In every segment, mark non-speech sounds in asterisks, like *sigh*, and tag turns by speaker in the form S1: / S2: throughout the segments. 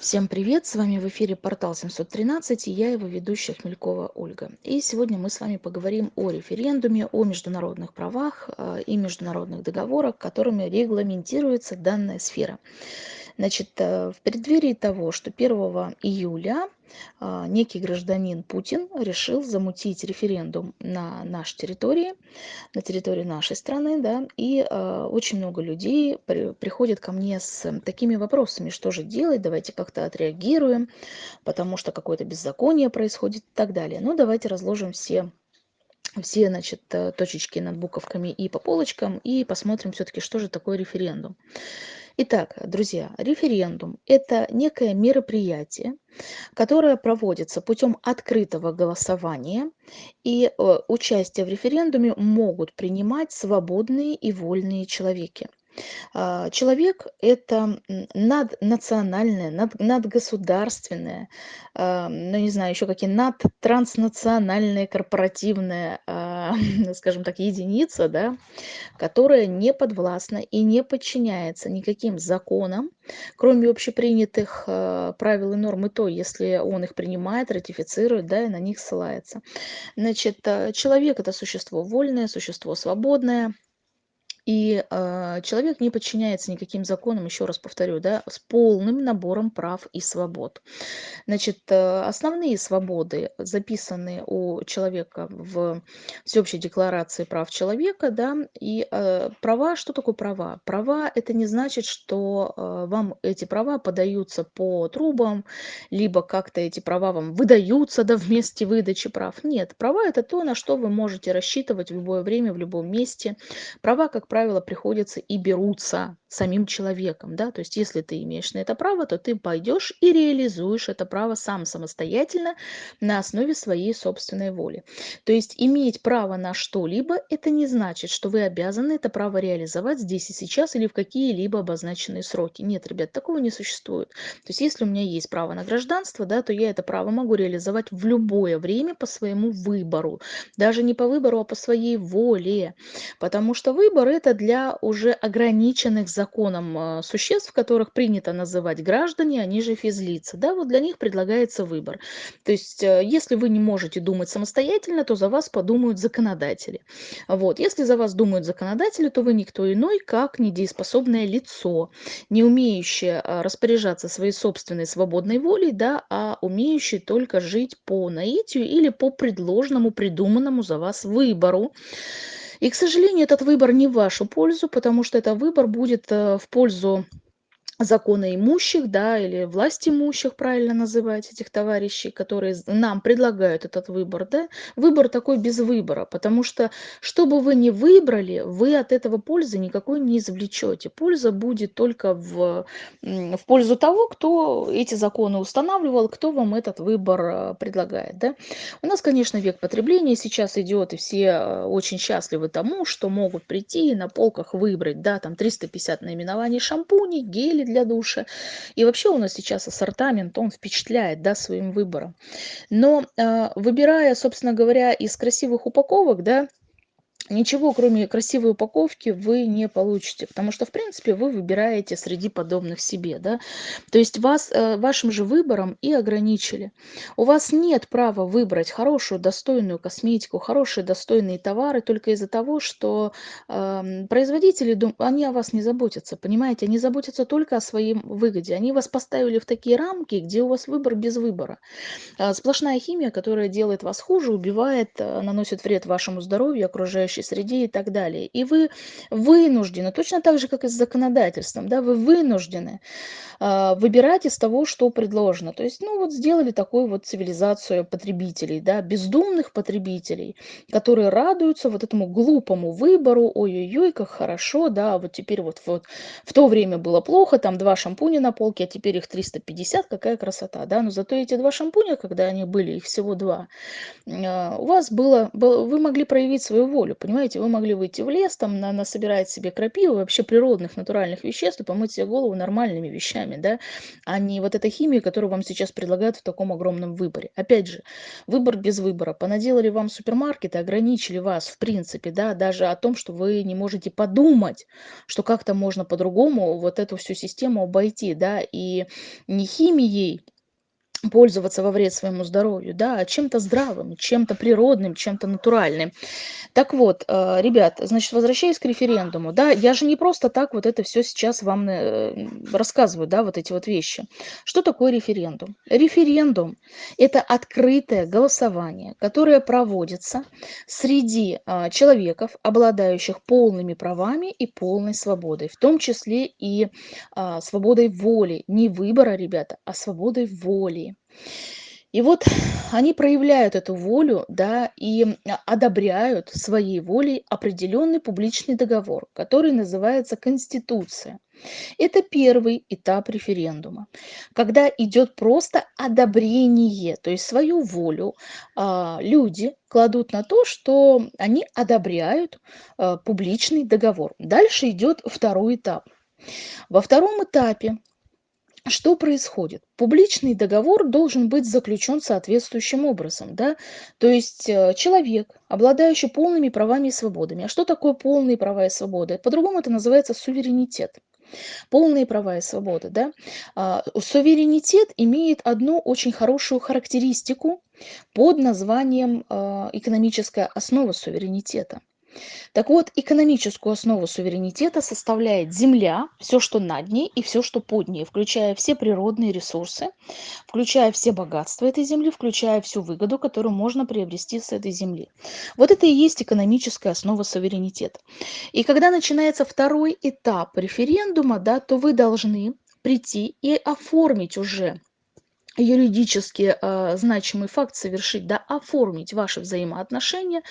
S1: Всем привет! С вами в эфире портал 713 и я его ведущая Хмелькова Ольга. И сегодня мы с вами поговорим о референдуме, о международных правах э, и международных договорах, которыми регламентируется данная сфера. Значит, э, в преддверии того, что 1 июля а, некий гражданин Путин решил замутить референдум на нашей территории, на территории нашей страны, да, и а, очень много людей при, приходят ко мне с такими вопросами, что же делать, давайте как-то отреагируем, потому что какое-то беззаконие происходит и так далее. Ну, давайте разложим все все, значит, э, точечки над буковками и по полочкам, и посмотрим все-таки, что же такое референдум. Итак, друзья, референдум– это некое мероприятие, которое проводится путем открытого голосования, и э, участие в референдуме могут принимать свободные и вольные человеки. А, человек– это наднациональное, над, надгосударственное, а, ну не знаю, еще какие надтранснациональные, корпоративные, а, *laughs* скажем так, единица, да, которая не подвластна и не подчиняется никаким законам, кроме общепринятых правил и норм, и то, если он их принимает, ратифицирует, да, и на них ссылается. Значит, человек– это существо вольное, существо свободное, и э, человек не подчиняется никаким законам, еще раз повторю, да, с полным набором прав и свобод. Значит, э, основные свободы записаны у человека в Всеобщей декларации прав человека, да, и э, права, что такое права? Права – это не значит, что э, вам эти права подаются по трубам, либо как-то эти права вам выдаются, да, *laughs* вместе выдачи прав. Нет, права – это то, на что вы можете рассчитывать в любое время, в любом месте. Права, как правило, приходятся и берутся самим человеком. Да? То есть если ты имеешь на это право, то ты пойдешь и реализуешь это право сам самостоятельно на основе своей собственной воли. То есть иметь право на что-либо, это не значит, что вы обязаны это право реализовать здесь и сейчас или в какие-либо обозначенные сроки. Нет, ребят, такого не существует. То есть если у меня есть право на гражданство, да, то я это право могу реализовать в любое время по своему выбору. Даже не по выбору, а по своей воле. Потому что выбор это для уже ограниченных законом а, существ, которых принято называть граждане, они же физлица. Да, вот для них предлагается выбор. То есть, э, если вы не можете думать самостоятельно, то за вас подумают законодатели. Вот. Если за вас думают законодатели, то вы никто иной, как недееспособное лицо, не умеющее а, распоряжаться своей собственной свободной волей, да, а умеющее только жить по наитию или по предложенному, придуманному за вас выбору. И, к сожалению, этот выбор не в вашу пользу, потому что это выбор будет э, в пользу закона имущих, да, или власть имущих, правильно называть этих товарищей, которые нам предлагают этот выбор, да, выбор такой без выбора, потому что, что бы вы ни выбрали, вы от этого пользы никакой не извлечете. Польза будет только в, в пользу того, кто эти законы устанавливал, кто вам этот выбор э, предлагает, да. У нас, конечно, век потребления сейчас идет, и все э, очень счастливы тому, что могут прийти и на полках выбрать, да, там 350 наименований шампуней, гелей, для душа. И вообще у нас сейчас ассортамент, он впечатляет да, своим выбором. Но э, выбирая, собственно говоря, из красивых упаковок, да, ничего кроме красивой упаковки вы не получите, потому что, в принципе, вы выбираете среди подобных себе, да, то есть вас, э, вашим же выбором и ограничили. У вас нет права выбрать хорошую, достойную косметику, хорошие, достойные товары только из-за того, что э, производители, они о вас не заботятся, понимаете, они заботятся только о своей выгоде, они вас поставили в такие рамки, где у вас выбор без выбора. Э, сплошная химия, которая делает вас хуже, убивает, э, наносит вред вашему здоровью, окружающим окружающей среде и так далее. И вы вынуждены, точно так же, как и с законодательством, да, вы вынуждены э, выбирать из того, что предложено. То есть, ну вот сделали такую вот цивилизацию потребителей, да, бездумных потребителей, которые радуются вот этому глупому выбору, ой-ой-ой, как хорошо, да, вот теперь вот, вот в то время было плохо, там два шампуня на полке, а теперь их 350, какая красота, да, но зато эти два шампуня, когда они были, их всего два, э, у вас было, было вы могли проявить свою волю, понимаете? Вы могли выйти в лес, там, на, насобирать себе крапивы, вообще природных, натуральных веществ и помыть себе голову нормальными вещами, да, а не вот этой химией, которую вам сейчас предлагают в таком огромном выборе. Опять же, выбор без выбора. Понаделали вам супермаркеты, ограничили вас, в принципе, да, даже о том, что вы не можете подумать, что как-то можно по-другому вот эту всю систему обойти, да, и не химией, пользоваться во вред своему здоровью, да, а чем-то здравым, чем-то природным, чем-то натуральным. Так вот, э, ребят, значит, возвращаясь к референдуму, да, я же не просто так вот это все сейчас вам э, рассказываю, да, вот эти вот вещи. Что такое референдум? Референдум – это открытое голосование, которое проводится среди а, человеков, обладающих полными правами и полной свободой, в том числе и свободой воли, не выбора, ребята, а свободой воли. И вот они проявляют эту волю, да, и одобряют своей волей определенный публичный договор, который называется Конституция. Это первый этап референдума, когда идет просто одобрение, то есть свою волю а, люди кладут на то, что они одобряют а, публичный договор. Дальше идет второй этап. Во втором этапе что происходит? Публичный договор должен быть заключен соответствующим образом. Да? То есть э, человек, обладающий полными правами и свободами. А что такое полные права и свободы? По-другому это называется суверенитет. Полные права и свободы. Да? А, суверенитет имеет одну очень хорошую характеристику под названием а, экономическая основа суверенитета. Так вот, экономическую основу суверенитета составляет земля, все, что над ней и все, что под ней, включая все природные ресурсы, включая все богатства этой земли, включая всю выгоду, которую можно приобрести с этой земли. Вот это и есть экономическая основа суверенитета. И когда начинается второй этап референдума, да, то вы должны прийти и оформить уже юридически э, значимый факт совершить, да, оформить ваши взаимоотношения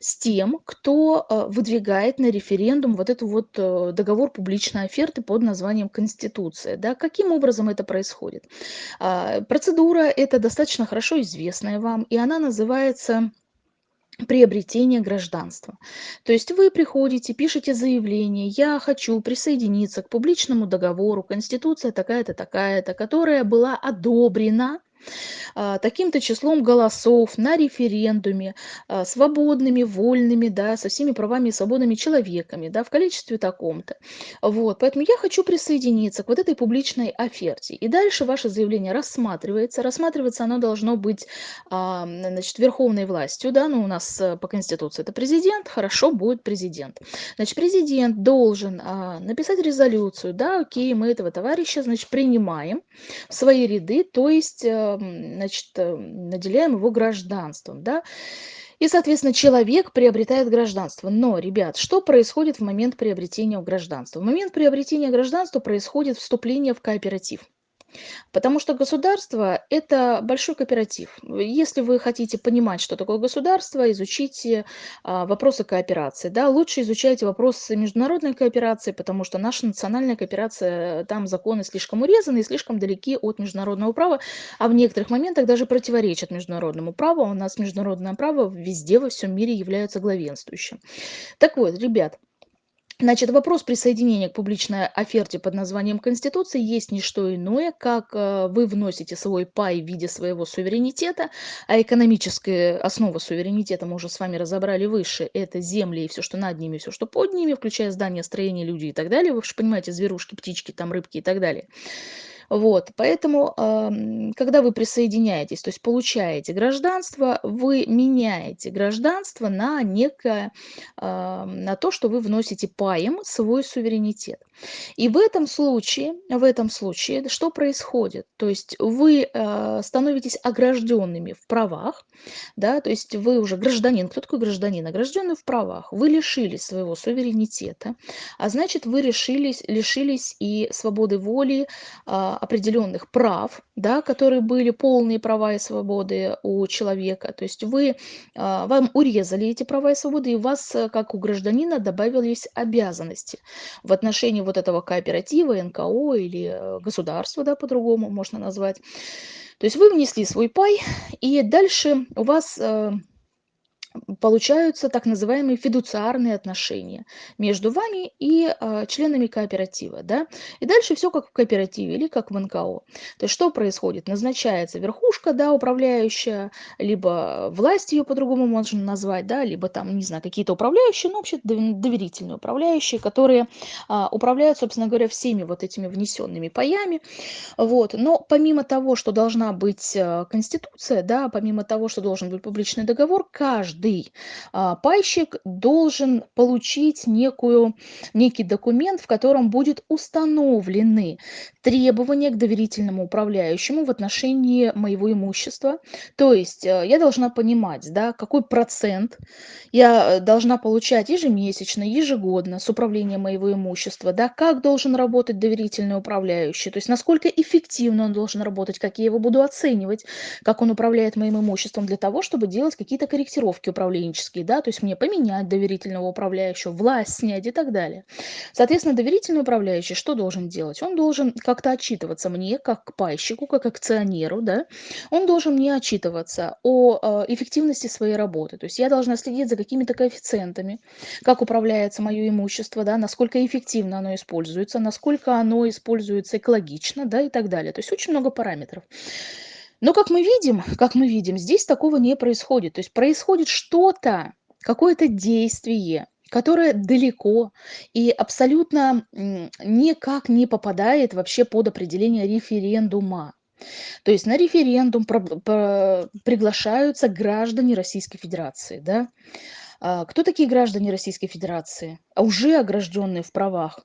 S1: с тем, кто э, выдвигает на референдум вот этот вот э, договор публичной оферты под названием Конституция. Да. Каким образом это происходит? Э, процедура это достаточно хорошо известная вам, и она называется приобретение гражданства. То есть вы приходите, пишете заявление, я хочу присоединиться к публичному договору, конституция такая-то, такая-то, которая была одобрена таким-то числом голосов на референдуме, а, свободными, вольными, да, со всеми правами и свободами человеками, да, в количестве таком-то. Вот, поэтому я хочу присоединиться к вот этой публичной оферте. И дальше ваше заявление рассматривается. Рассматриваться оно должно быть, а, значит, верховной властью, да, ну, у нас э, по Конституции это президент, хорошо, будет президент. Значит, президент должен написать резолюцию, да, окей, мы этого товарища, значит, принимаем в свои ряды, то есть э, значит, э, наделяем его гражданством, да, и, соответственно, человек приобретает гражданство. Но, ребят, что происходит в момент приобретения гражданства? В момент приобретения гражданства происходит вступление в кооператив. Потому что государство– это большой кооператив. Если вы хотите понимать, что такое государство, изучите а, вопросы кооперации. Да? Лучше изучайте вопросы международной кооперации, потому что наша национальная кооперация, там законы слишком урезаны и слишком далеки от международного права, а в некоторых моментах даже противоречат международному праву. У нас международное право везде во всем мире является главенствующим. Так вот, ребят, Значит, вопрос присоединения к публичной оферте под названием Конституции есть не что иное, как э, вы вносите свой пай в виде своего суверенитета, а экономическая основа суверенитета мы уже с вами разобрали выше, это земли и все, что над ними, все, что под ними, включая здания, строения, люди и так далее. Вы же понимаете, зверушки, птички, там рыбки и так далее. Вот, поэтому, когда вы присоединяетесь, то есть получаете гражданство, вы меняете гражданство на некое, на то, что вы вносите паем свой суверенитет. И в этом случае, в этом случае что происходит? То есть вы а, становитесь огражденными в правах, да, то есть вы уже гражданин. Кто такой гражданин? Огражденный в правах. Вы лишились своего суверенитета, а значит вы решились, лишились и свободы воли, а, определенных прав, да, которые были полные права и свободы у человека. То есть вы, а, вам урезали эти права и свободы, и у вас, э, как у гражданина, добавились обязанности в отношении вот этого кооператива, НКО или э, государства, да, по-другому можно назвать. То есть вы внесли свой пай, и дальше у вас э, получаются так называемые фидуциарные отношения между вами и а, членами кооператива. Да? И дальше все как в кооперативе или как в НКО. То есть что происходит? Назначается верхушка, да, управляющая, либо власть ее по-другому можно назвать, да, либо там, не знаю, какие-то управляющие, ну, вообще доверительные управляющие, которые а, управляют, собственно говоря, всеми вот этими внесенными паями. Вот. Но помимо того, что должна быть а, конституция, да, помимо того, что должен быть публичный договор, каждый а, пайщик должен получить некую, некий документ, в котором будет установлены требования к доверительному управляющему в отношении моего имущества. То есть э, я должна понимать, да, какой процент я должна получать ежемесячно, ежегодно с управления моего имущества, да, как должен работать доверительный управляющий, то есть насколько эффективно он должен работать, как я его буду оценивать, как он управляет моим имуществом для того, чтобы делать какие-то корректировки управленческие, да, то есть мне поменять доверительного управляющего, власть снять и так далее. Соответственно, доверительный управляющий что должен делать? Он должен как-то отчитываться мне, как к пайщику, как акционеру, да, он должен мне отчитываться о э, эффективности своей работы. То есть я должна следить за какими-то коэффициентами, как управляется мое имущество, да, насколько эффективно оно используется, насколько оно используется экологично, да, и так далее. То есть очень много параметров. Но как мы видим, как мы видим, здесь такого не происходит. То есть происходит что-то, какое-то действие, которое далеко и абсолютно никак не попадает вообще под определение референдума. То есть на референдум приглашаются граждане Российской Федерации. Да? А, кто такие граждане Российской Федерации? А уже огражденные в правах.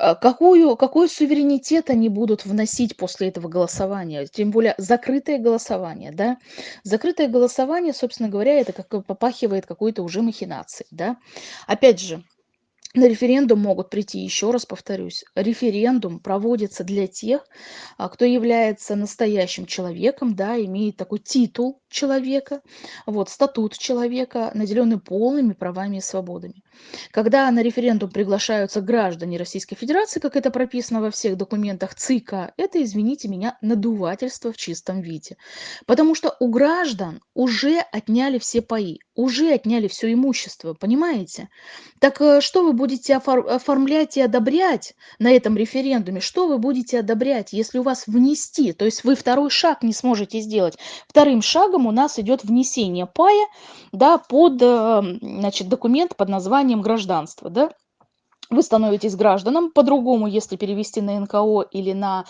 S1: А какую, какой суверенитет они будут вносить после этого голосования? Тем более закрытое голосование, да? Закрытое голосование, собственно говоря, это как попахивает какой-то уже махинацией, да? Опять же, на референдум могут прийти, еще раз повторюсь, референдум проводится для тех, а, кто является настоящим человеком, да, имеет такой титул человека, вот, статут человека, наделенный полными правами и свободами. Когда на референдум приглашаются граждане Российской Федерации, как это прописано во всех документах ЦИКа, это, извините меня, надувательство в чистом виде. Потому что у граждан уже отняли все паи, уже отняли все имущество, понимаете? Так э, что вы будете оформлять и одобрять на этом референдуме? Что вы будете одобрять, если у вас внести? То есть вы второй шаг не сможете сделать. Вторым шагом у нас идет внесение пая да, под э, значит, документ под названием гражданство. Да? Вы становитесь гражданом, по-другому, если перевести на НКО или на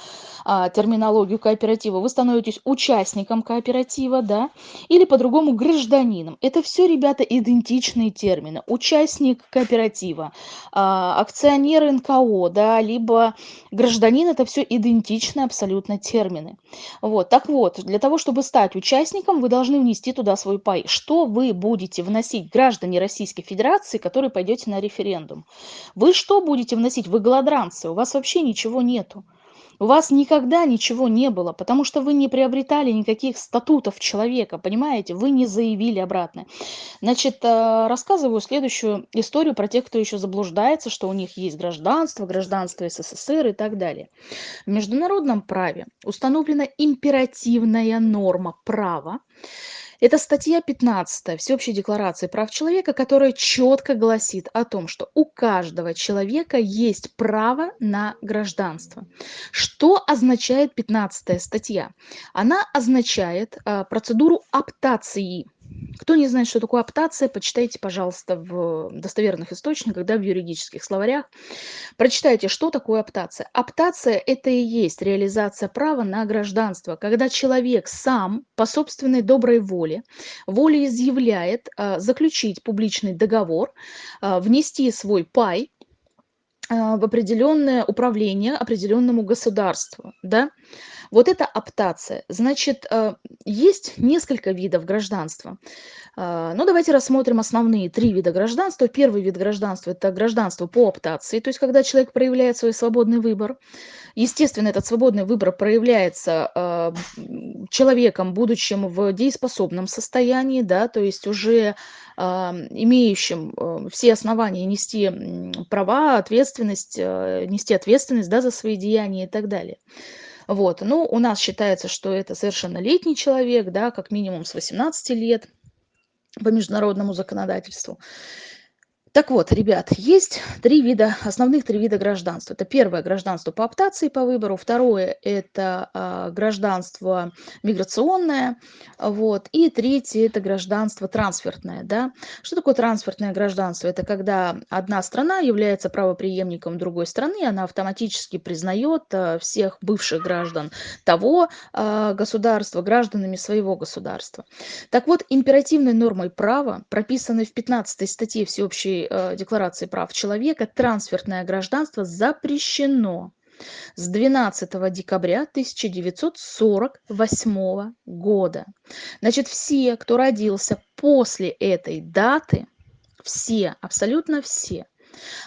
S1: а, терминологию кооператива, вы становитесь участником кооператива, да, или по-другому гражданином. Это все, ребята, идентичные термины. Участник кооператива, а, акционер НКО, да, либо гражданин, это все идентичные абсолютно термины. Вот, так вот, для того, чтобы стать участником, вы должны внести туда свой пай. Что вы будете вносить, граждане Российской Федерации, которые пойдете на референдум? Вы вы что будете вносить? Вы голодранцы, у вас вообще ничего нету. У вас никогда ничего не было, потому что вы не приобретали никаких статутов человека, понимаете? Вы не заявили обратно. Значит, э, рассказываю следующую историю про тех, кто еще заблуждается, что у них есть гражданство, гражданство СССР и так далее. В международном праве установлена императивная норма права, это статья 15 Всеобщей декларации прав человека, которая четко гласит о том, что у каждого человека есть право на гражданство. Что означает 15 статья? Она означает а, процедуру аптации кто не знает, что такое аптация, почитайте, пожалуйста, в достоверных источниках, да, в юридических словарях. Прочитайте, что такое аптация. Аптация – это и есть реализация права на гражданство, когда человек сам по собственной доброй воле, волеизъявляет а, заключить публичный договор, а, внести свой пай в определенное управление определенному государству, да, вот это аптация. Значит, э, есть несколько видов гражданства. Э, ну, давайте рассмотрим основные три вида гражданства. Первый вид гражданства– это гражданство по аптации, то есть когда человек проявляет свой свободный выбор. Естественно, этот свободный выбор проявляется э, человеком, будучим в дееспособном состоянии, да, то есть уже имеющим все основания нести права, ответственность, нести ответственность да, за свои деяния и так далее. Вот. Ну, у нас считается, что это совершеннолетний человек, да, как минимум с 18 лет. по международному законодательству. Так вот, ребят, есть три вида, основных три вида гражданства. Это первое гражданство по оптации по выбору, второе это а, гражданство миграционное, вот, и третье это гражданство трансфертное. Да? Что такое трансфертное гражданство? Это когда одна страна является правоприемником другой страны, она автоматически признает а, всех бывших граждан того а, государства гражданами своего государства. Так вот, императивной нормой права, прописанной в 15 статье всеобщей э, Декларации прав человека трансфертное гражданство запрещено с 12 декабря 1948 года. Значит, все, кто родился после этой даты, все, абсолютно все,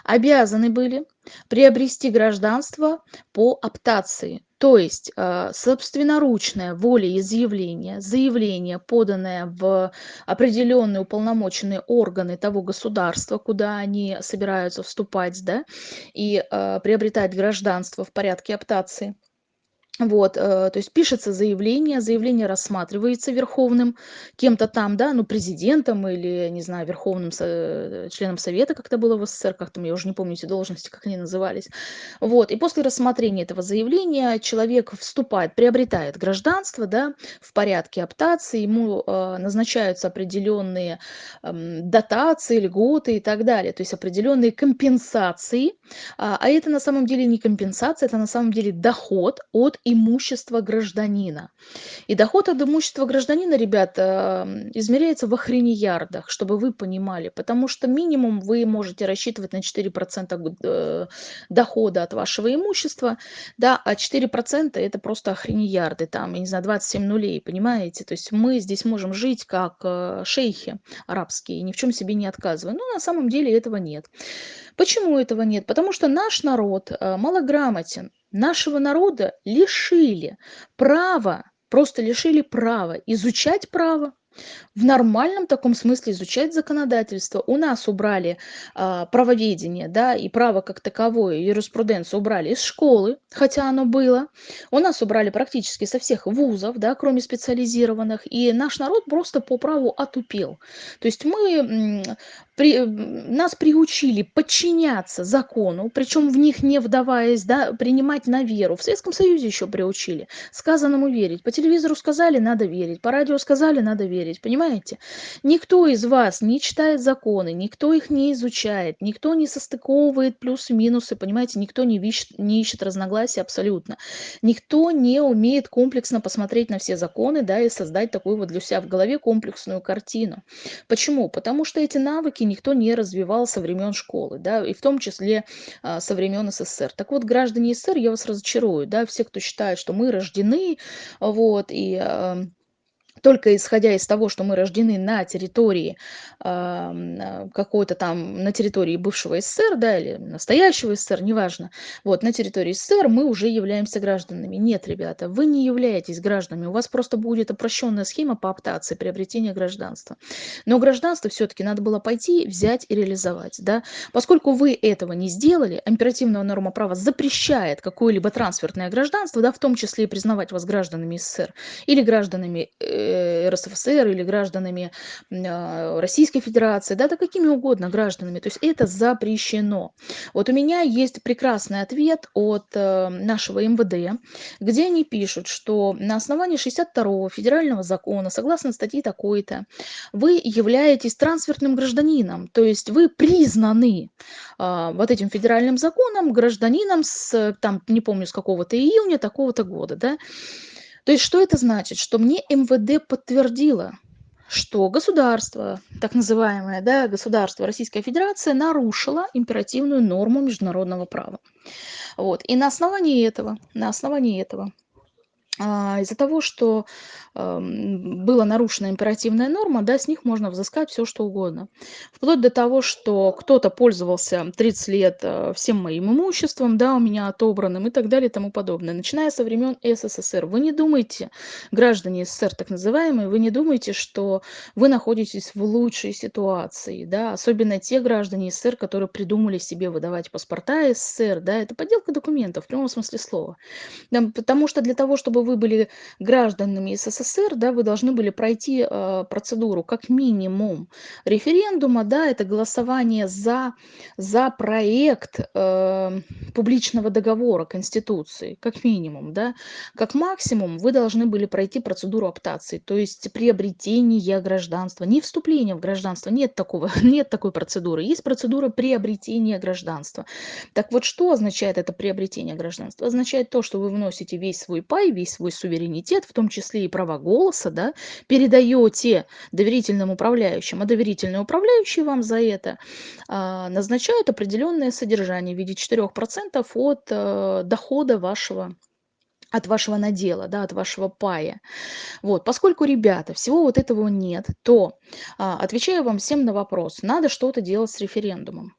S1: обязаны были приобрести гражданство по оптации, то есть э, собственноручное волеизъявление, заявление, поданное в определенные уполномоченные органы того государства, куда они собираются вступать, да, и э, приобретать гражданство в порядке оптации – вот, э, то есть пишется заявление, заявление рассматривается верховным кем-то там, да, ну, президентом или, не знаю, верховным э, членом совета, как это было в СССР, как там, я уже не помню эти должности, как они назывались. Вот, и после рассмотрения этого заявления человек вступает, приобретает гражданство, да, в порядке оптации, ему э, назначаются определенные эм, дотации, льготы и так далее, то есть определенные компенсации, а, а это на самом деле не компенсация, это на самом деле доход от имущества гражданина. И доход от имущества гражданина, ребята, измеряется в охренеярдах, чтобы вы понимали, потому что минимум вы можете рассчитывать на 4% э, дохода от вашего имущества, да, а 4% это просто охренеярды, там, я не знаю, 27 нулей, понимаете? То есть мы здесь можем жить как э, шейхи арабские, ни в чем себе не отказывая. Но на самом деле этого нет. Почему этого нет? Потому что наш народ э, малограмотен. Нашего народа лишили права, просто лишили права изучать право, в нормальном таком смысле изучать законодательство. У нас убрали а, правоведение, да, и право как таковое, юриспруденцию убрали из школы, хотя оно было. У нас убрали практически со всех вузов, да, кроме специализированных, и наш народ просто по праву отупел. То есть мы при, нас приучили подчиняться закону, причем в них не вдаваясь, да, принимать на веру. В Советском Союзе еще приучили. Сказанному верить. По телевизору сказали, надо верить. По радио сказали, надо верить. Понимаете? Никто из вас не читает законы, никто их не изучает, никто не состыковывает плюсы-минусы, понимаете? Никто не ищет, не ищет разногласия абсолютно. Никто не умеет комплексно посмотреть на все законы, да, и создать такую вот для себя в голове комплексную картину. Почему? Потому что эти навыки никто не развивал со времен школы, да, и в том числе а, со времен СССР. Так вот, граждане СССР, я вас разочарую, да, все, кто считает, что мы рождены, вот, и а, только исходя из того, что мы рождены на территории э, какой-то там, на территории бывшего СССР, да, или настоящего СССР, неважно, вот, на территории СССР мы уже являемся гражданами. Нет, ребята, вы не являетесь гражданами, у вас просто будет упрощенная схема по оптации приобретения гражданства. Но гражданство все-таки надо было пойти, взять и реализовать, да. Поскольку вы этого не сделали, императивная норма права запрещает какое-либо трансфертное гражданство, да, в том числе и признавать вас гражданами СССР или гражданами Э, РСФСР или гражданами а, Российской Федерации, да, да какими угодно гражданами. То есть это запрещено. Вот у меня есть прекрасный ответ от э, нашего МВД, где они пишут, что на основании 62 федерального закона, согласно статье такой-то, вы являетесь трансфертным гражданином, то есть вы признаны а, вот этим федеральным законом гражданином с, там, не помню, с какого-то июня такого-то года, да, то есть что это значит? Что мне МВД подтвердило, что государство, так называемое да, государство Российская Федерация нарушило императивную норму международного права. Вот. И на основании этого, на основании этого из-за того, что была нарушена императивная норма, да, с них можно взыскать все, что угодно. Вплоть до того, что кто-то пользовался 30 лет э, всем моим имуществом, да, у меня отобранным и так далее и тому подобное. Начиная со времен СССР. Вы не думайте, граждане СССР так называемые, вы не думайте, что вы находитесь в лучшей ситуации, да, особенно те граждане СССР, которые придумали себе выдавать паспорта СССР, да, это подделка документов в прямом смысле слова. Да, потому что для того, чтобы вы вы были гражданами СССР, да, вы должны были пройти э, процедуру как минимум референдума, да, это голосование за, за проект э, публичного договора Конституции, как минимум, да, как максимум вы должны были пройти процедуру оптации, то есть приобретение гражданства, не вступление в гражданство, нет такого, *laughs* нет такой процедуры, есть процедура приобретения гражданства. Так вот, что означает это приобретение гражданства? Означает то, что вы вносите весь свой пай, весь свой суверенитет, в том числе и права голоса, да, передаете доверительным управляющим, а доверительные управляющие вам за это а, назначают определенное содержание в виде 4% от а, дохода вашего от вашего надела, да, от вашего пая. Вот, поскольку, ребята, всего вот этого нет, то а, отвечаю вам всем на вопрос, надо что-то делать с референдумом.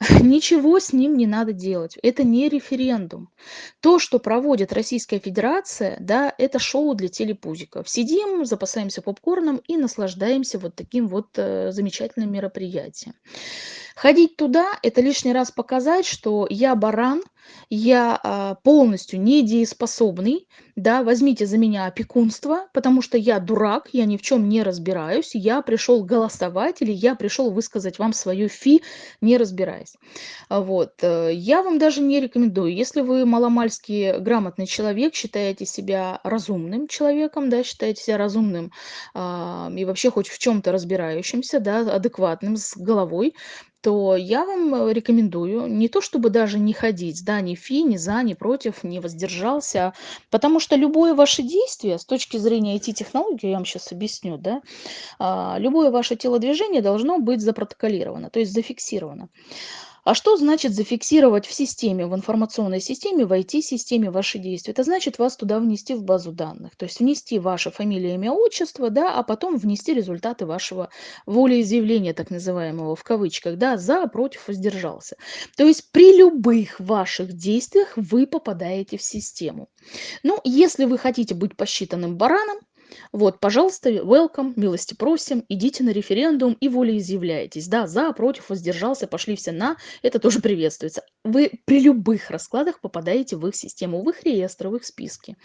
S1: *laughs* Ничего с ним не надо делать. Это не референдум. То, что проводит Российская Федерация, да, это шоу для телепузиков. Сидим, запасаемся попкорном и наслаждаемся вот таким вот э, замечательным мероприятием. Ходить туда– это лишний раз показать, что я баран, я а, полностью недееспособный, да, возьмите за меня опекунство, потому что я дурак, я ни в чем не разбираюсь, я пришел голосовать или я пришел высказать вам свою фи, не разбираясь. А Вот. э, Я вам даже не рекомендую, если вы маломальски грамотный человек, считаете себя разумным человеком, да, считаете себя разумным а, и вообще хоть в чем-то разбирающимся, да, адекватным, с головой, то я вам э, рекомендую не то чтобы даже не ходить, да, ни фи, ни за, ни против, не воздержался, потому что любое ваше действие с точки зрения IT-технологии, я вам сейчас объясню, да, а, любое ваше телодвижение должно быть запротоколировано, то есть зафиксировано. А что значит зафиксировать в системе, в информационной системе, в IT-системе ваши действия? Это значит вас туда внести в базу данных, то есть внести ваше фамилия, имя, отчество, да, а потом внести результаты вашего волеизъявления, так называемого, в кавычках, да, за, против, воздержался. То есть при любых ваших действиях вы попадаете в систему. Ну, если вы хотите быть посчитанным бараном, вот, пожалуйста, welcome, милости просим, идите на референдум и волеизъявляйтесь. Да, за, против, воздержался, пошли все на, это тоже приветствуется. Вы при любых раскладах попадаете в их систему, в их реестр, в их списки.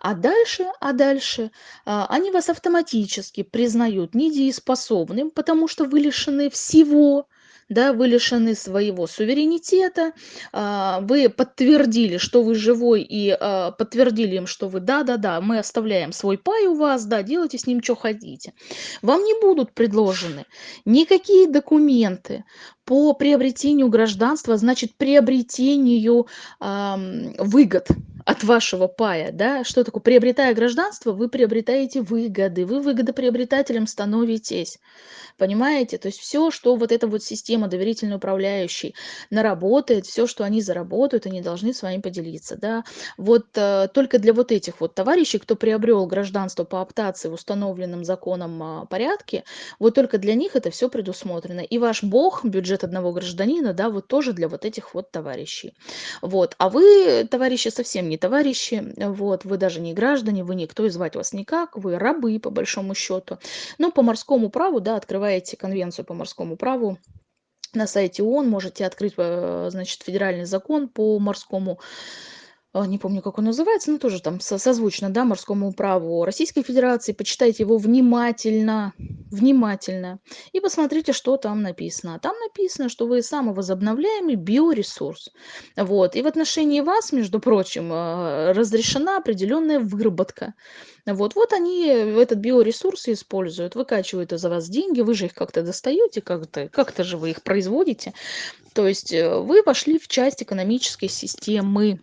S1: А дальше, а дальше а, они вас автоматически признают недееспособным, потому что вы лишены всего, да, вы лишены своего суверенитета, а, вы подтвердили, что вы живой, и а, подтвердили им, что вы да-да-да, мы оставляем свой пай у вас, да, делайте с ним, что хотите. Вам не будут предложены никакие документы по приобретению гражданства, значит, приобретению э, выгод от вашего пая, да, что такое, приобретая гражданство, вы приобретаете выгоды, вы выгодоприобретателем становитесь, понимаете, то есть все, что вот эта вот система доверительно управляющей наработает, все, что они заработают, они должны с вами поделиться, да, вот э, только для вот этих вот товарищей, кто приобрел гражданство по оптации в установленном законом э, порядке, вот только для них это все предусмотрено, и ваш бог, бюджет одного гражданина, да, вот тоже для вот этих вот товарищей, вот, а вы, товарищи, совсем не товарищи, вот, вы даже не граждане, вы никто, и звать вас никак, вы рабы, по большому счету. Но по морскому праву, да, открываете конвенцию по морскому праву, на сайте ООН можете открыть, э, значит, федеральный закон по морскому а, не помню, как он называется, но тоже там созвучно, да, морскому праву Российской Федерации. Почитайте его внимательно, внимательно и посмотрите, что там написано. Там написано, что вы самовозобновляемый биоресурс. Вот. И в отношении вас, между прочим, а, разрешена определенная выработка. Вот, вот они этот биоресурс используют, выкачивают из вас деньги, вы же их как-то достаете, как-то как же вы их производите. То есть э, вы вошли в часть экономической системы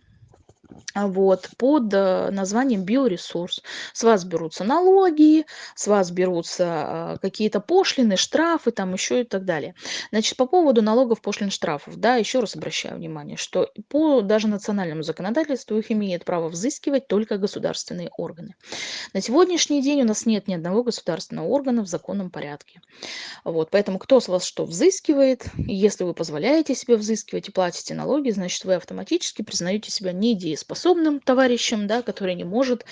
S1: вот, под э, названием биоресурс. С вас берутся налоги, с вас берутся а, какие-то пошлины, штрафы, там еще и так далее. Значит, по поводу налогов, пошлин, штрафов, да, еще раз обращаю внимание, что по даже национальному законодательству их имеют право взыскивать только государственные органы. На сегодняшний день у нас нет ни одного государственного органа в законном порядке. Вот, поэтому кто с вас что взыскивает, если вы позволяете себе взыскивать и платите налоги, значит, вы автоматически признаете себя недееспособным товарищем, да, который не может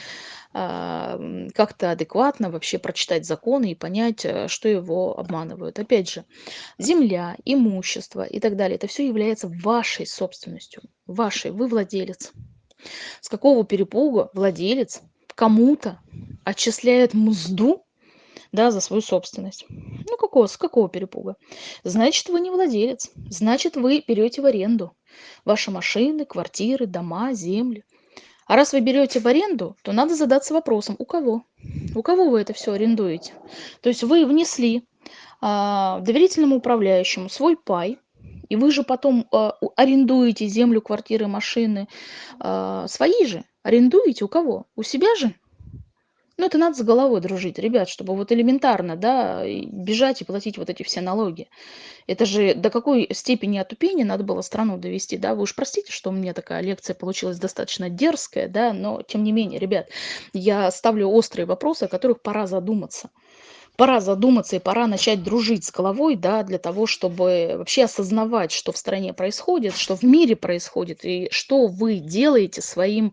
S1: а, как-то адекватно вообще прочитать законы и понять, э, что его обманывают. Опять же, земля, имущество и так далее, это все является вашей собственностью, вашей, вы владелец. С какого перепуга владелец кому-то отчисляет мзду да, за свою собственность. Ну, какого, с какого перепуга? Значит, вы не владелец. Значит, вы берете в аренду ваши машины, квартиры, дома, земли. А раз вы берете в аренду, то надо задаться вопросом, у кого? У кого вы это все арендуете? То есть вы внесли а, доверительному управляющему свой пай, и вы же потом а, арендуете землю, квартиры, машины а, свои же. Арендуете у кого? У себя же? Ну, это надо с головой дружить, ребят, чтобы вот элементарно, да, бежать и платить вот эти все налоги. Это же до какой степени отупения надо было страну довести, да? Вы уж простите, что у меня такая лекция получилась достаточно дерзкая, да, но тем не менее, ребят, я ставлю острые вопросы, о которых пора задуматься пора задуматься и пора начать дружить с головой, да, для того, чтобы вообще осознавать, что в стране происходит, что в мире происходит, и что вы делаете своим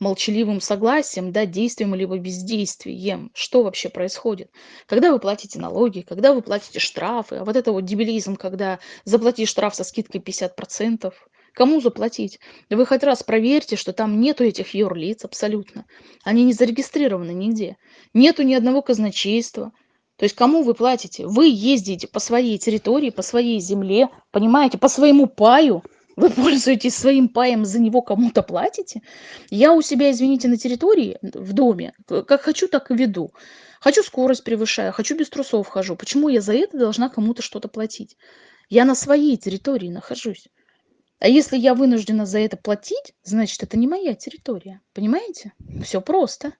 S1: молчаливым согласием, да, действием либо бездействием, что вообще происходит. Когда вы платите налоги, когда вы платите штрафы, а вот это вот дебилизм, когда заплати штраф со скидкой 50%, Кому заплатить? Вы хоть раз проверьте, что там нету этих юрлиц абсолютно. Они не зарегистрированы нигде. Нету ни одного казначейства. То есть кому вы платите? Вы ездите по своей территории, по своей земле, понимаете, по своему паю. Вы *laughs* пользуетесь своим паем, за него кому-то платите. Я у себя, извините, на территории, в доме, как хочу, так и веду. Хочу скорость превышаю, хочу без трусов хожу. Почему я за это должна кому-то что-то платить? Я на своей территории нахожусь. А если я вынуждена за это платить, значит, это не моя территория. Понимаете? Все просто.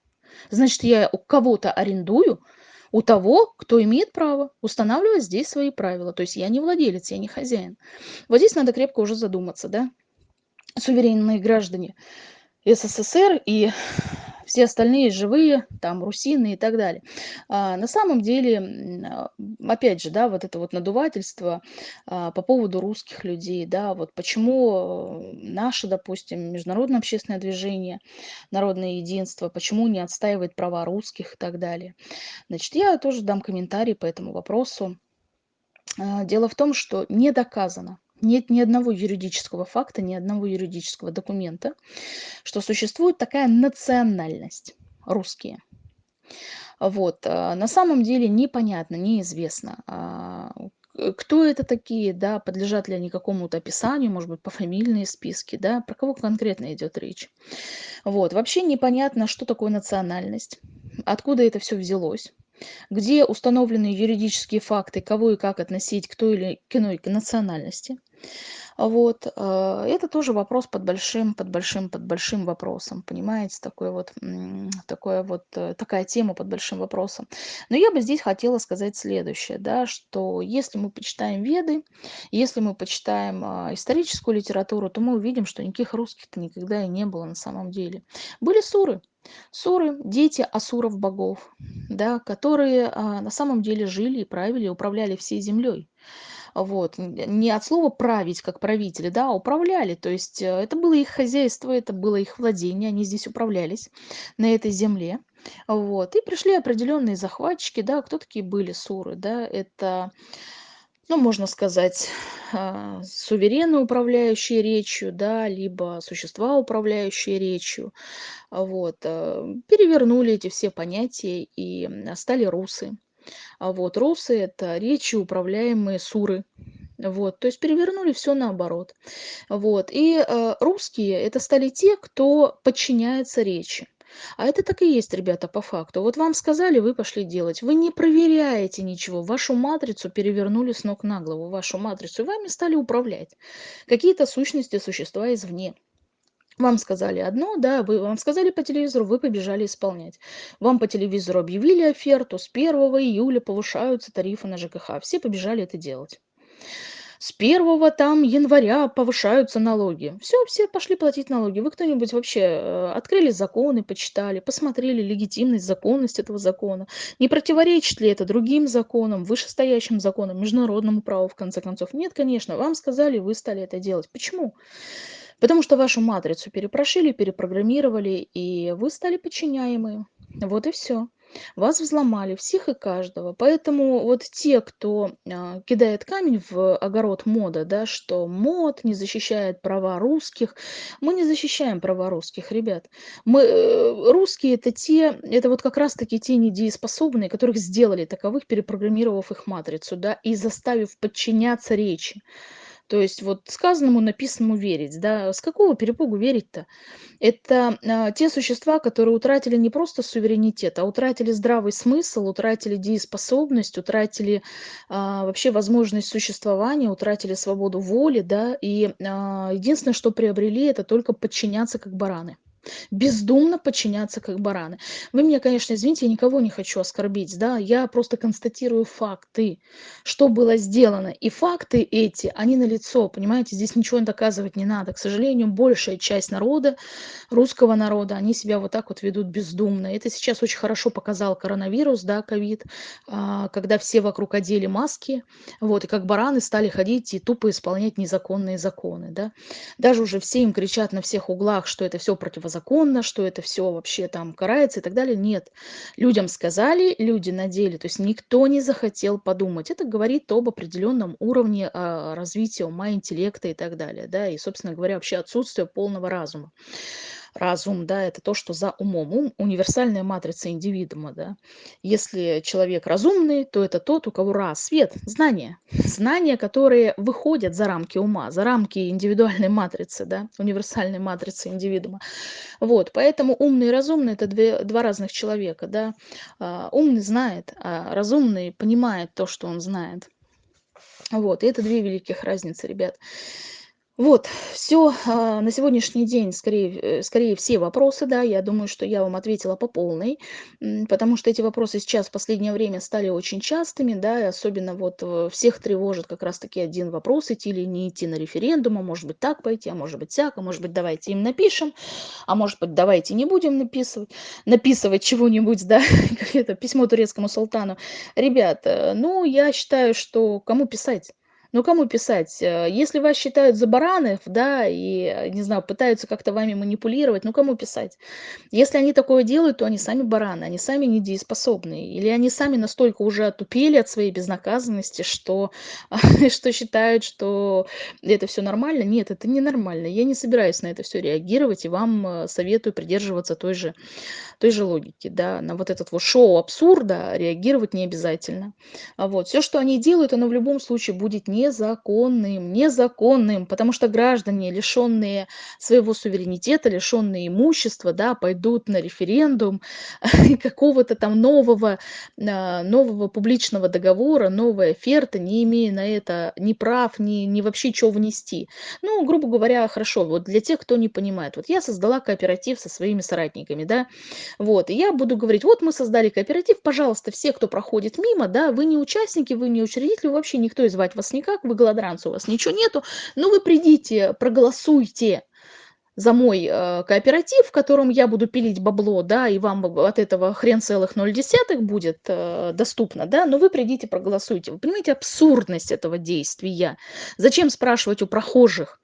S1: Значит, я у кого-то арендую, у того, кто имеет право устанавливать здесь свои правила. То есть я не владелец, я не хозяин. Вот здесь надо крепко уже задуматься, да, суверенные граждане СССР и все остальные живые, там, русины и так далее. А, на самом деле, а, опять же, да, вот это вот надувательство а, по поводу русских людей, да, вот почему э, наше, допустим, международное общественное движение, народное единство, почему не отстаивает права русских и так далее. Значит, я тоже дам комментарий по этому вопросу. А, дело в том, что не доказано, нет ни одного юридического факта, ни одного юридического документа, что существует такая национальность русские. Вот. А, на самом деле непонятно, неизвестно, а, кто это такие, да, подлежат ли они какому-то описанию, может быть, по фамильные списки, да, про кого конкретно идет речь. Вот. Вообще непонятно, что такое национальность, откуда это все взялось где установлены юридические факты, кого и как относить к той или иной национальности. Вот. Э, это тоже вопрос под большим, под большим, под большим вопросом, понимаете, такой вот, такое вот, э, такая тема под большим вопросом. Но я бы здесь хотела сказать следующее, да, что если мы почитаем Веды, если мы почитаем а, историческую литературу, то мы увидим, что никаких русских-то никогда и не было на самом деле. Были суры, Суры– дети асуров-богов, да, которые а, на самом деле жили и правили, управляли всей землей. Вот. Не от слова править, как правители, да, а управляли. То есть э, это было их хозяйство, это было их владение, они здесь управлялись на этой земле. Вот. И пришли определенные захватчики, да, кто такие были суры, да, это ну, можно сказать, *sighs* а, суверены, управляющие речью, да, либо существа, управляющие речью, вот, а, перевернули эти все понятия и стали русы. А вот русы– это речи, управляемые суры. Вот, то есть перевернули все наоборот. Вот, и э, русские– это стали те, кто подчиняется речи. А это так и есть, ребята, по факту. Вот вам сказали, вы пошли делать. Вы не проверяете ничего. Вашу матрицу перевернули с ног на голову, вашу матрицу, и вами стали управлять. Какие-то сущности, существа извне. Вам сказали одно, да, вы, вам сказали по телевизору, вы побежали исполнять. Вам по телевизору объявили оферту, с 1 июля повышаются тарифы на ЖКХ. Все побежали это делать. С 1 там января повышаются налоги. Все, все пошли платить налоги. Вы кто-нибудь вообще э, открыли законы, почитали, посмотрели легитимность, законность этого закона? Не противоречит ли это другим законам, вышестоящим законам, международному праву, в конце концов? Нет, конечно. Вам сказали, вы стали это делать. Почему? Потому что вашу матрицу перепрошили, перепрограммировали, и вы стали подчиняемые. Вот и все. Вас взломали, всех и каждого. Поэтому вот те, кто а, кидает камень в огород мода, да, что мод не защищает права русских, мы не защищаем права русских, ребят. Мы, э, русские это те, это вот как раз-таки те недееспособные, которых сделали таковых, перепрограммировав их матрицу, да, и заставив подчиняться речи. То есть вот сказанному, написанному верить, да, с какого перепугу верить-то? Это а, те существа, которые утратили не просто суверенитет, а утратили здравый смысл, утратили дееспособность, утратили а, вообще возможность существования, утратили свободу воли, да, и а, единственное, что приобрели, это только подчиняться как бараны бездумно подчиняться как бараны. Вы меня, конечно, извините, я никого не хочу оскорбить, да, я просто констатирую факты, что было сделано. И факты эти, они налицо, понимаете, здесь ничего доказывать не надо. К сожалению, большая часть народа, русского народа, они себя вот так вот ведут бездумно. Это сейчас очень хорошо показал коронавирус, да, ковид, а, когда все вокруг одели маски, вот, и как бараны стали ходить и тупо исполнять незаконные законы, да. Даже уже все им кричат на всех углах, что это все противозаконно, законно, что это все вообще там карается и так далее. Нет. Людям сказали, люди надели, то есть никто не захотел подумать. Это говорит об определенном уровне а, развития ума, интеллекта и так далее. Да? И, собственно говоря, вообще отсутствие полного разума разум, да, это то, что за умом. Ум– универсальная матрица индивидуума, да. Если человек разумный, то это тот, у кого раз, свет, знания. Знания, которые выходят за рамки ума, за рамки индивидуальной матрицы, да, универсальной матрицы индивидуума. Вот, поэтому умный и разумный– это две, два разных человека, да. А, умный знает, а разумный понимает то, что он знает. Вот, и это две великих разницы, ребят. Вот, все а, на сегодняшний день, скорее, э, скорее все вопросы, да, я думаю, что я вам ответила по полной, потому что эти вопросы сейчас в последнее время стали очень частыми, да, и особенно вот э, всех тревожит как раз-таки один вопрос, идти или не идти на референдум, а может быть так пойти, а может быть так, а может быть давайте им напишем, а может быть давайте не будем написывать, написывать чего-нибудь, да, *laughs* это письмо турецкому султану. Ребята, ну, я считаю, что кому писать? Ну, кому писать? Э, если вас считают за баранов, да, и, э, не знаю, пытаются как-то вами манипулировать, ну, кому писать? Если они такое делают, то они сами бараны, они сами недееспособные. Или они сами настолько уже отупели от своей безнаказанности, что, *laughs* что считают, что это все нормально. Нет, это не нормально. Я не собираюсь на это все реагировать, и вам э, советую придерживаться той же, той же логики, да. На вот этот вот шоу абсурда реагировать не обязательно. А вот. Все, что они делают, оно в любом случае будет не незаконным, незаконным, потому что граждане, лишенные своего суверенитета, лишенные имущества, да, пойдут на референдум *laughs* какого-то там нового, а, нового публичного договора, новой оферты, не имея на это ни прав, ни, ни вообще чего внести. Ну, грубо говоря, хорошо, вот для тех, кто не понимает, вот я создала кооператив со своими соратниками, да, вот, и я буду говорить, вот мы создали кооператив, пожалуйста, все, кто проходит мимо, да, вы не участники, вы не учредители, вообще никто из вас не никак, вы голодранцы, у вас ничего нету, но вы придите, проголосуйте за мой э, кооператив, в котором я буду пилить бабло, да, и вам от этого хрен целых ноль десятых будет э, доступно, да, но вы придите, проголосуйте. Вы понимаете абсурдность этого действия? Зачем спрашивать у прохожих?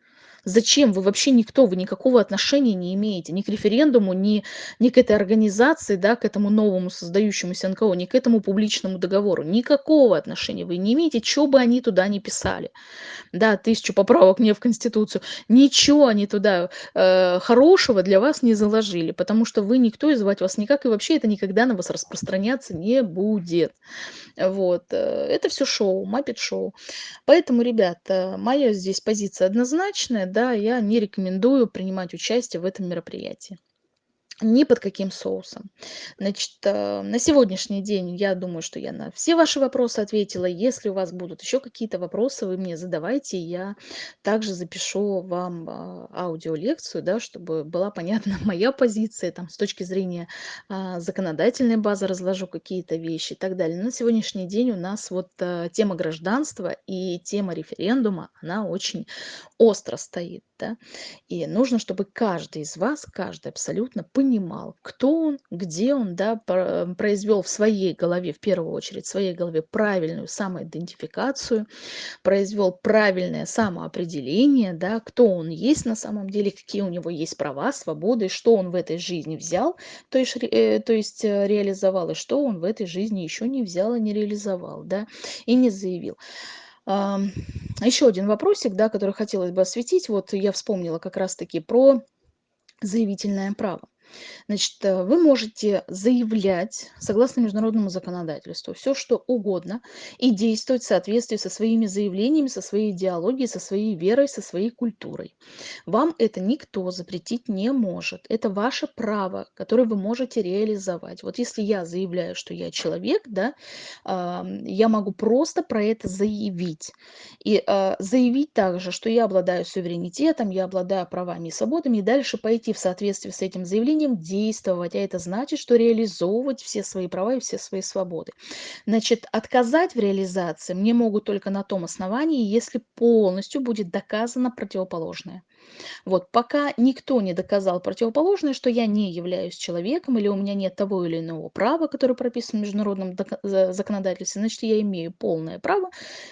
S1: Зачем? Вы вообще никто, вы никакого отношения не имеете ни к референдуму, ни, ни к этой организации, да, к этому новому создающемуся НКО, ни к этому публичному договору. Никакого отношения вы не имеете, что бы они туда не писали. Да, тысячу поправок мне в Конституцию. Ничего они туда э, хорошего для вас не заложили, потому что вы никто, и звать вас никак, и вообще это никогда на вас распространяться не будет. Вот. Э, это все шоу, маппет шоу. Поэтому, ребята, моя здесь позиция однозначная да, я не рекомендую принимать участие в этом мероприятии ни под каким соусом. Значит, э, на сегодняшний день я думаю, что я на все ваши вопросы ответила. Если у вас будут еще какие-то вопросы, вы мне задавайте. Я также запишу вам а, аудиолекцию, да, чтобы была понятна *laughs* моя позиция там, с точки зрения а, законодательной базы, разложу какие-то вещи и так далее. На сегодняшний день у нас вот а, тема гражданства и тема референдума, она очень остро стоит. Да? И нужно, чтобы каждый из вас, каждый абсолютно понимал, понимал, кто он, где он, да, произвел в своей голове, в первую очередь, в своей голове правильную самоидентификацию, произвел правильное самоопределение, да, кто он есть на самом деле, какие у него есть права, свободы, что он в этой жизни взял, то есть, э, то есть э, реализовал, и что он в этой жизни еще не взял и не реализовал, да, и не заявил. Еще один вопросик, да, который хотелось бы осветить. Вот я вспомнила как раз-таки про заявительное право. Значит, э, вы можете заявлять, согласно международному законодательству, все что угодно и действовать в соответствии со своими заявлениями, со своей идеологией, со своей верой, со своей культурой. Вам это никто запретить не может. Это ваше право, которое вы можете реализовать. Вот если я заявляю, что я человек, да, я могу просто про это заявить. И а, заявить также, что я обладаю суверенитетом, я обладаю правами и свободами, и дальше пойти в соответствии с этим заявлением желанием действовать, а это значит, что реализовывать все свои права и все свои свободы. Значит, отказать в реализации мне могут только на том основании, если полностью будет доказано противоположное. Вот, пока никто не доказал противоположное, что я не являюсь человеком или у меня нет того или иного права, которое прописано в международном законодательстве, значит, я имею полное право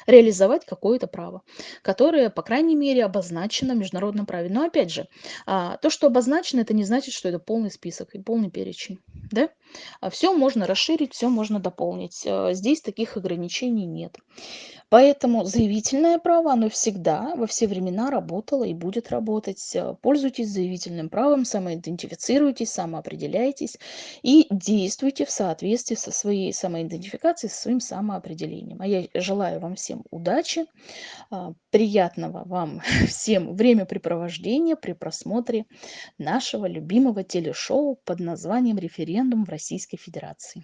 S1: реализовать какое-то право, которое, по крайней мере, обозначено в международном праве. Но опять же, а, то, что обозначено, это не значит, что это полный список и полный перечень. Да? А все можно расширить, все можно дополнить. А, здесь таких ограничений нет. Поэтому заявительное право, оно всегда, во все времена работало и будет работать. Э, пользуйтесь заявительным правом, самоидентифицируйтесь, самоопределяйтесь и действуйте в соответствии со своей самоидентификацией, со своим самоопределением. А я желаю вам всем удачи, а, приятного вам *laughs* всем времяпрепровождения при просмотре нашего любимого телешоу под названием «Референдум в Российской Федерации».